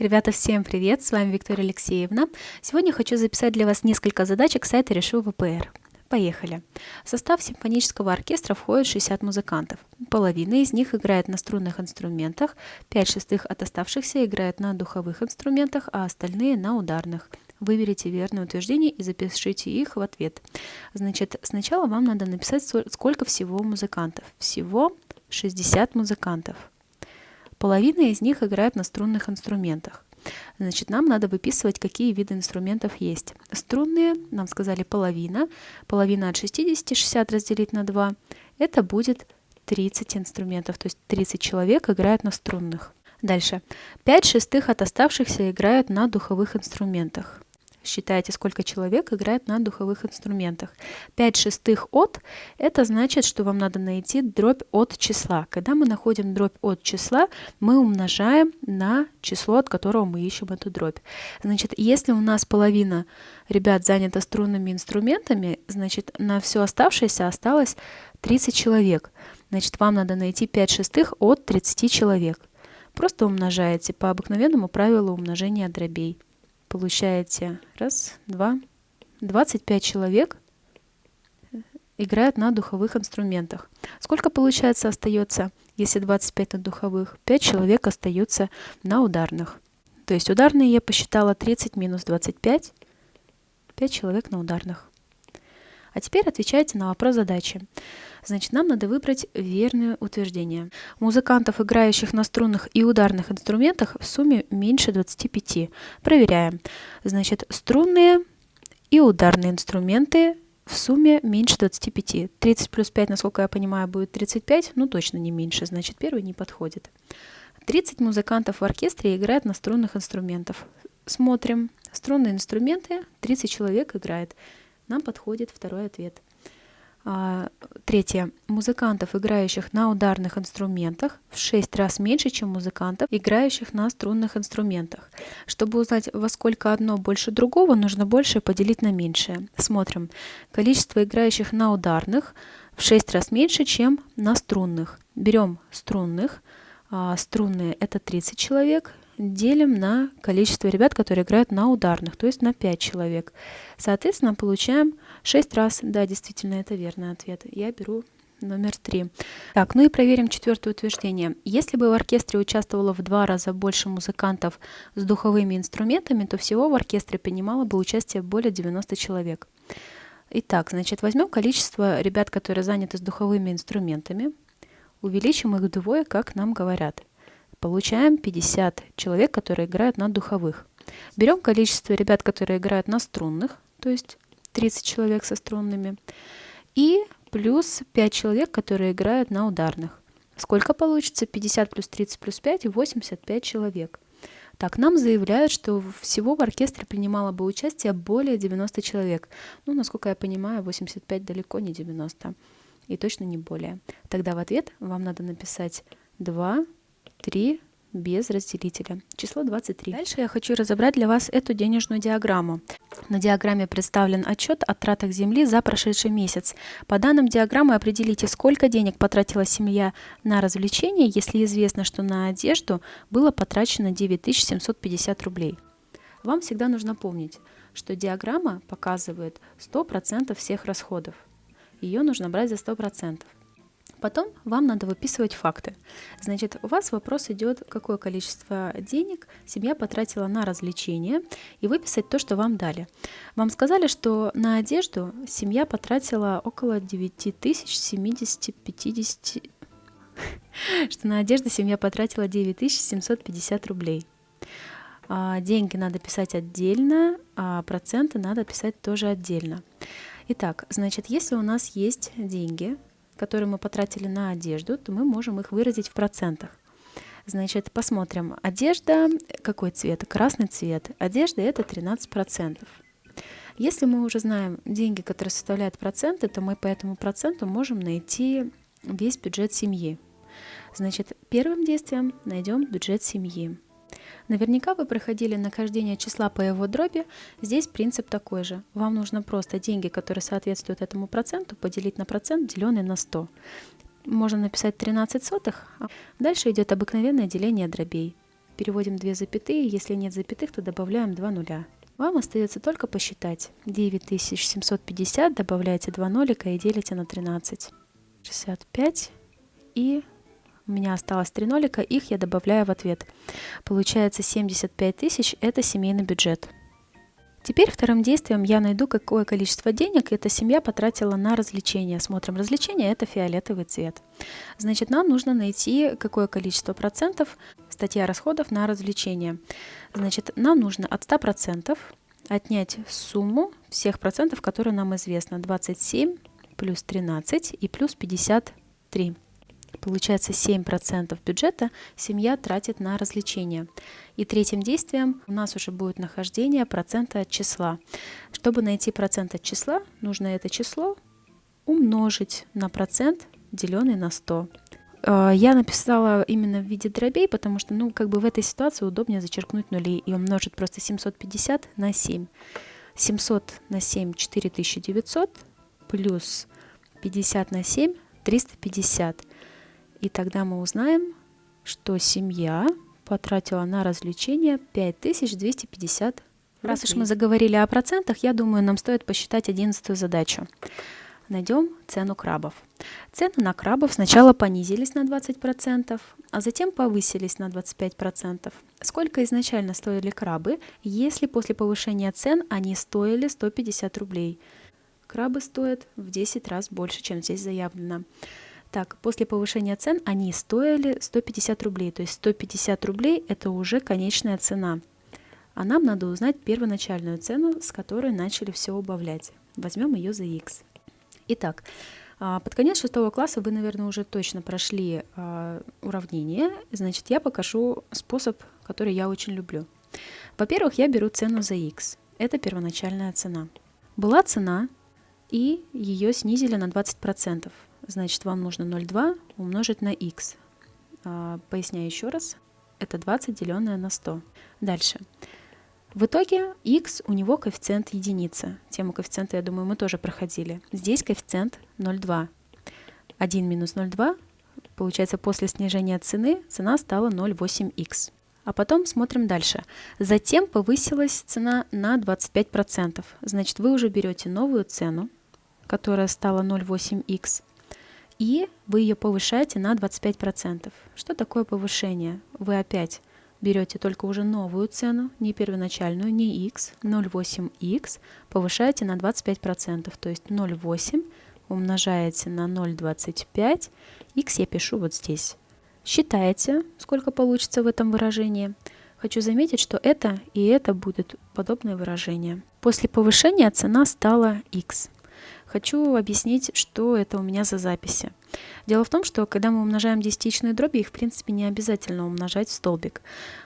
Ребята, всем привет! С вами Виктория Алексеевна. Сегодня хочу записать для вас несколько задачек сайта Решу ВПР. Поехали! В состав симфонического оркестра входит 60 музыкантов. Половина из них играет на струнных инструментах, 5 шестых от оставшихся играют на духовых инструментах, а остальные на ударных. Выберите верное утверждение и запишите их в ответ. Значит, сначала вам надо написать, сколько всего музыкантов. Всего 60 музыкантов. Половина из них играет на струнных инструментах. Значит, нам надо выписывать, какие виды инструментов есть. Струнные, нам сказали половина. Половина от 60, 60 разделить на 2. Это будет 30 инструментов, то есть 30 человек играют на струнных. Дальше. 5 шестых от оставшихся играют на духовых инструментах. Считайте, сколько человек играет на духовых инструментах. 5 шестых от – это значит, что вам надо найти дробь от числа. Когда мы находим дробь от числа, мы умножаем на число, от которого мы ищем эту дробь. Значит, если у нас половина ребят занята струнными инструментами, значит, на все оставшееся осталось 30 человек. Значит, вам надо найти 5 шестых от 30 человек. Просто умножаете по обыкновенному правилу умножения дробей получаете раз, два, 25 человек играют на духовых инструментах. Сколько получается остается, если 25 на духовых? 5 человек остаются на ударных. То есть ударные я посчитала 30 минус 25, 5 человек на ударных. А теперь отвечайте на вопрос задачи. Значит, нам надо выбрать верное утверждение. Музыкантов, играющих на струнных и ударных инструментах, в сумме меньше 25. Проверяем. Значит, струнные и ударные инструменты в сумме меньше 25. 30 плюс 5, насколько я понимаю, будет 35, ну точно не меньше, значит первый не подходит. 30 музыкантов в оркестре играют на струнных инструментах. Смотрим. Струнные инструменты, 30 человек играет. Нам подходит второй ответ. А, третье. Музыкантов, играющих на ударных инструментах, в 6 раз меньше, чем музыкантов, играющих на струнных инструментах. Чтобы узнать, во сколько одно больше другого, нужно большее поделить на меньшее. Смотрим. Количество играющих на ударных в 6 раз меньше, чем на струнных. Берем струнных. А, струнные это 30 человек, делим на количество ребят, которые играют на ударных, то есть на 5 человек. Соответственно, получаем 6 раз. Да, действительно, это верный ответ. Я беру номер 3. Так, ну и проверим четвертое утверждение. Если бы в оркестре участвовало в два раза больше музыкантов с духовыми инструментами, то всего в оркестре принимало бы участие более 90 человек. Итак, значит, возьмем количество ребят, которые заняты с духовыми инструментами, увеличим их вдвое, как нам говорят получаем 50 человек, которые играют на духовых. Берем количество ребят, которые играют на струнных, то есть 30 человек со струнными, и плюс 5 человек, которые играют на ударных. Сколько получится? 50 плюс 30 плюс 5 – 85 человек. Так, нам заявляют, что всего в оркестре принимало бы участие более 90 человек. Ну, насколько я понимаю, 85 далеко не 90. И точно не более. Тогда в ответ вам надо написать 2 3 без разделителя. Число 23. Дальше я хочу разобрать для вас эту денежную диаграмму. На диаграмме представлен отчет о тратах земли за прошедший месяц. По данным диаграммы определите, сколько денег потратила семья на развлечения, если известно, что на одежду было потрачено 9750 рублей. Вам всегда нужно помнить, что диаграмма показывает 100% всех расходов. Ее нужно брать за 100%. Потом вам надо выписывать факты. Значит, у вас вопрос идет, какое количество денег семья потратила на развлечения, и выписать то, что вам дали. Вам сказали, что на одежду семья потратила около 9050 что на одежду семья потратила 9750 рублей. А деньги надо писать отдельно, а проценты надо писать тоже отдельно. Итак, значит, если у нас есть деньги, которые мы потратили на одежду, то мы можем их выразить в процентах. Значит, посмотрим. Одежда, какой цвет? Красный цвет. Одежда это 13%. Если мы уже знаем деньги, которые составляют проценты, то мы по этому проценту можем найти весь бюджет семьи. Значит, первым действием найдем бюджет семьи. Наверняка вы проходили нахождение числа по его дроби. Здесь принцип такой же. Вам нужно просто деньги, которые соответствуют этому проценту, поделить на процент, деленный на 100. Можно написать 13 сотых. Дальше идет обыкновенное деление дробей. переводим две запятые, если нет запятых, то добавляем два нуля. Вам остается только посчитать. 9750 добавляете 2 нолика и делите на 13. 65 и у меня осталось 3 нолика, их я добавляю в ответ. Получается 75 тысяч, это семейный бюджет. Теперь вторым действием я найду, какое количество денег эта семья потратила на развлечения. Смотрим развлечения, это фиолетовый цвет. Значит, нам нужно найти, какое количество процентов статья расходов на развлечения. Значит, нам нужно от 100% отнять сумму всех процентов, которые нам известно. 27 плюс 13 и плюс 53. Получается 7% бюджета семья тратит на развлечения. И третьим действием у нас уже будет нахождение процента от числа. Чтобы найти процент от числа, нужно это число умножить на процент, деленный на 100. Э, я написала именно в виде дробей, потому что, ну, как бы в этой ситуации удобнее зачеркнуть нули и умножить просто 750 на 7. 700 на 7 – 4900, плюс 50 на 7 – 350. И тогда мы узнаем, что семья потратила на развлечения 5250 Раз уж мы заговорили о процентах, я думаю, нам стоит посчитать одиннадцатую задачу. Найдем цену крабов. Цены на крабов сначала понизились на 20%, а затем повысились на 25%. Сколько изначально стоили крабы, если после повышения цен они стоили 150 рублей? Крабы стоят в 10 раз больше, чем здесь заявлено. Так, после повышения цен они стоили 150 рублей, то есть 150 рублей это уже конечная цена. А нам надо узнать первоначальную цену, с которой начали все убавлять. Возьмем ее за x. Итак, а, под конец шестого класса вы, наверное, уже точно прошли а, уравнение. Значит, я покажу способ, который я очень люблю. Во-первых, я беру цену за x. Это первоначальная цена. Была цена, и ее снизили на 20% значит вам нужно 0,2 умножить на x. А, поясняю еще раз. Это 20 деленное на 100. Дальше. В итоге x у него коэффициент единица. Тему коэффициента, я думаю, мы тоже проходили. Здесь коэффициент 0,2. 1 минус 0,2, получается, после снижения цены цена стала 0,8х. А потом смотрим дальше. Затем повысилась цена на 25%. Значит, вы уже берете новую цену, которая стала 0,8х, и вы ее повышаете на 25%. Что такое повышение? Вы опять берете только уже новую цену, не первоначальную, не x, 0,8x, повышаете на 25%, то есть 0,8 умножаете на 0,25, x я пишу вот здесь. Считаете, сколько получится в этом выражении. Хочу заметить, что это и это будет подобное выражение. После повышения цена стала x. Хочу объяснить, что это у меня за записи. Дело в том, что когда мы умножаем десятичные дроби, их в принципе не обязательно умножать в столбик.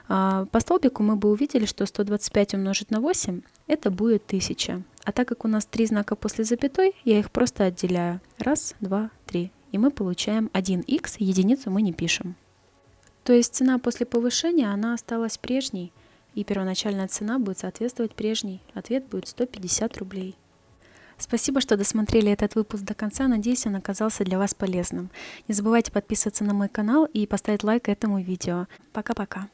А, по столбику мы бы увидели, что 125 умножить на 8 это будет 1000. А так как у нас три знака после запятой, я их просто отделяю. Раз, два, три. И мы получаем 1х, единицу мы не пишем. То есть цена после повышения, она осталась прежней, и первоначальная цена будет соответствовать прежней. Ответ будет 150 рублей. Спасибо, что досмотрели этот выпуск до конца. Надеюсь, он оказался для вас полезным. Не забывайте подписываться на мой канал и поставить лайк этому видео. Пока-пока.